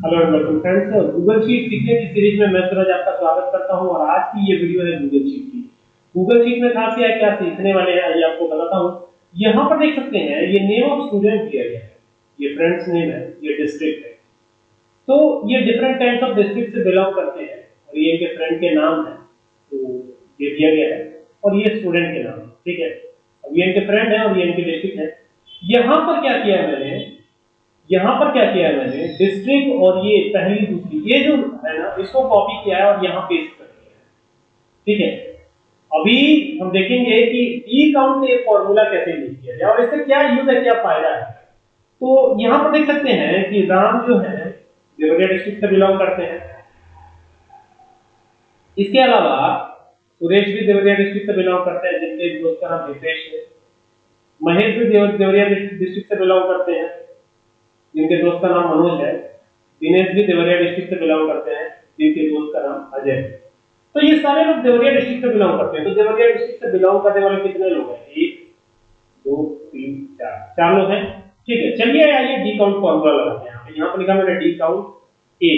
Hello and welcome friends Google sheet सीखने की series में मैं सूरज आपका स्वागत करता हूँ और आज की ये वीडियो है गूगल शीट की। गूगल शीट में खास क्या क्या सीखने वाले हैं, आइए आपको बताता हूँ। यहाँ पर देख सकते हैं, ये नेम ऑफ़ स्टूडेंट दिया गया है। ये फ्रेंड्स नेम है, ये डिस्ट्रिक्ट है। तो ये डिफरेंट टाइप्स ऑफ़ डिस्ट्रिक्ट से बिलोंग करते हैं और ये इनके फ्रेंड के नाम है तो ये दिया गया है और ये स्टूडेंट के नाम है, ठीक है? अब ये इनके फ्रेंड है और ये इनके डिस्ट्रिक्ट है। यहाँ पर क्या किया है मैंने? यहाँ पर क्या किया है मैंने? डिस्ट्रिक्ट और ये पहली दूसरी, ये जो है ना, इसको कॉपी किया है और यहाँ पेस्ट कर दिया है। ठीक है? अभी हम देखेंगे कि डी काउंट एक फॉर्मूला कैसे यूज़ किया जाए और इससे क्या यूज़ है, क्या फ़ायदा है? तो यहाँ पर देख सकते हैं कि राम जो है देवरिया डिस्ट्रिक्ट से बिलोंग करते हैं। इसके अलावा सुरेश भी देवरिया डिस्ट्रिक्ट से बिलोंग करते हैं, जिनके दोस्त का नाम हितेश है। महेश भी देवरिया डिस्ट्रिक्ट से बिलोंग करते हैं। जिनके दोस्त का नाम मनोज है, दिनेश भी देवरिया डिस्ट्रिक्ट से बिलोंग करते हैं, जिनके दोस्त का नाम अजय तो ये सारे लोग देवरिया डिस्ट्रिक्ट से बिलोंग करते हैं। तो देवरिया डिस्ट्रिक्ट से बिलोंग करने वाले कितने लोग हैं? एक, दो, तीन, चार। चार लोग हैं? ठीक है, चलिए आइए डी काउंट फॉर्मूला लगाते हैं। यहाँ पर लिखा मैंने डी काउंट ए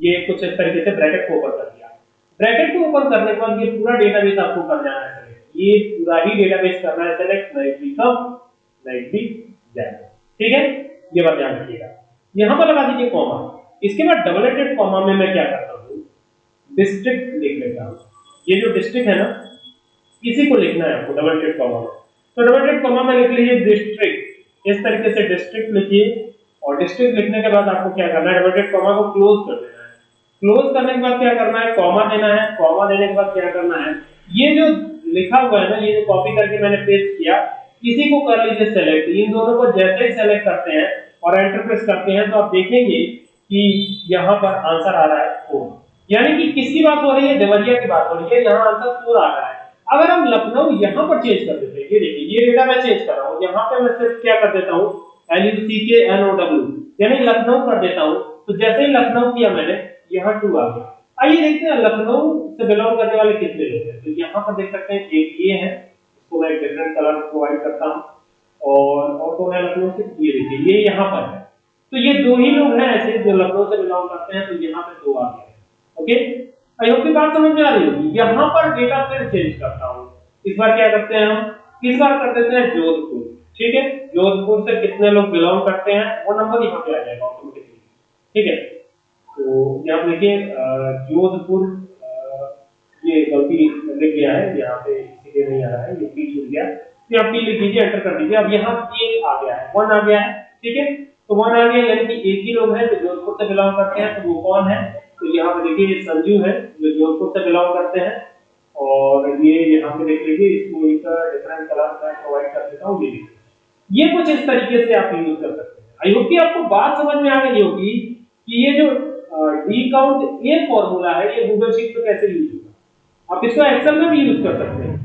ये कुछ इस तरीके से ब्रैकेट को ओपन कर दिया। ब्रैकेट को ओपन करने के बाद ये पूरा डेटाबेस आपको कर जाना है। ये पूरा ही डेटाबेस करना है। सेलेक्ट नाइट बी कम नाइट बी जाएगा ठीक है? ये बात ध्यान रखिएगा। यहाँ पर लगा दीजिए कॉमा इसके बाद डबल एडेड कॉमा में मैं क्या करता हूँ? डिस्ट्रिक्ट लिख लेता हूँ। ये जो डिस्ट्रिक्ट है ना, इसी को लिखना है आपको डबल एडेड कॉमा में। तो डबल एडेड कॉमा में लिख लीजिए डिस्ट्रिक्ट इस तरीके से डिस्ट्रिक्ट लिखिए। और डिस्ट्रिक्ट लिखने के बाद आपको क्या करना है? डबल एडेड कॉमा को क्लोज कर देना है। क्लोज करने के बाद क्या करना है? कॉमा देना है। कॉमा देने के बाद क्या करना है? ये जो लिखा हुआ है ना, ये जो कॉपी करके मैंने पेस्ट किया इसी को कर लीजिए सेलेक्ट इन दोनों को जैसे ही सेलेक्ट करते हैं और एंटर प्रेस करते हैं तो आप देखेंगे कि यहाँ पर आंसर आ रहा है फोर यानी कि किसकी बात हो रही है? देवरिया की बात हो रही है। यहाँ आंसर फोर आ रहा है। अगर हम लखनऊ यहाँ पर चेंज कर देते हैं, ये देखिए, ये डेटा मैं चेंज कर रहा हूँ। यहाँ पे मैं सिर्फ़ क्या कर देता हूँ? एल यू सी के एन ओ डब्ल्यू यानी लखनऊ कर देता हूँ। तो जैसे ही लखनऊ किया मैंने, यहाँ टू आ गया। आइए देखते हैं, लखनऊ से बिलोंग करने वाले कितने लोग हैं? तो यहाँ पर देख सकते हैं, एक ये है इसको मैं डिफरेंट कलर प्रोवाइड करता हूँ और और कौन है लखनऊ से ये देखिए, ये यहाँ पर है। तो ये दो ही लोग हैं ऐसे जो लखनऊ से बिलोंग करते हैं तो यहाँ पे दो आ गए ओके आई होप की बात समझ में आ रही होगी। यहाँ पर डेटा फिर चेंज करता हूँ। इस बार क्या करते हैं हम? इस बार कर देते हैं जोधपुर। ठीक है? जोधपुर से कितने लोग बिलोंग करते हैं? वो नंबर यहाँ पे आ जाएगा ऑटोमेटिकली ठीक है? तो यहाँ देखिए जोधपुर ये गलती लिख गया है। यहाँ पे सीधे नहीं आ रहा है, ये पी छूट गया। तो यहाँ पी लिख दीजिए एंटर कर दीजिए। अब यहाँ ए आ गया है। वन आ गया है, ठीक है? तो वन आ गया, यानी कि एक ही लोग हैं जो जोधपुर से बिलोंग करते हैं तो वो कौन है? तो यहाँ पे देखिए, ये संजू है, जो जोधपुर से बिलोंग करते हैं। और ये यहाँ पे देख लीजिए, इसको एक डिफरेंट कलर मैं प्रोवाइड कर देता हूँ, ये ये कुछ इस तरीके से आप यूज़ कर सकते हैं। आई होप कि आपको बात समझ में आ गई होगी कि ये जो डी काउंट ए फॉर्मूला है, ये गूगल शीट पे कैसे यूज़ होगा। आप इसको एक्सेल में भी यूज़ कर सकते हैं।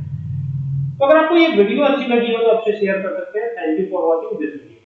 तो अगर आपको ये वीडियो अच्छी लगी हो तो आपसे शेयर कर सकते हैं। Thank you for watching this video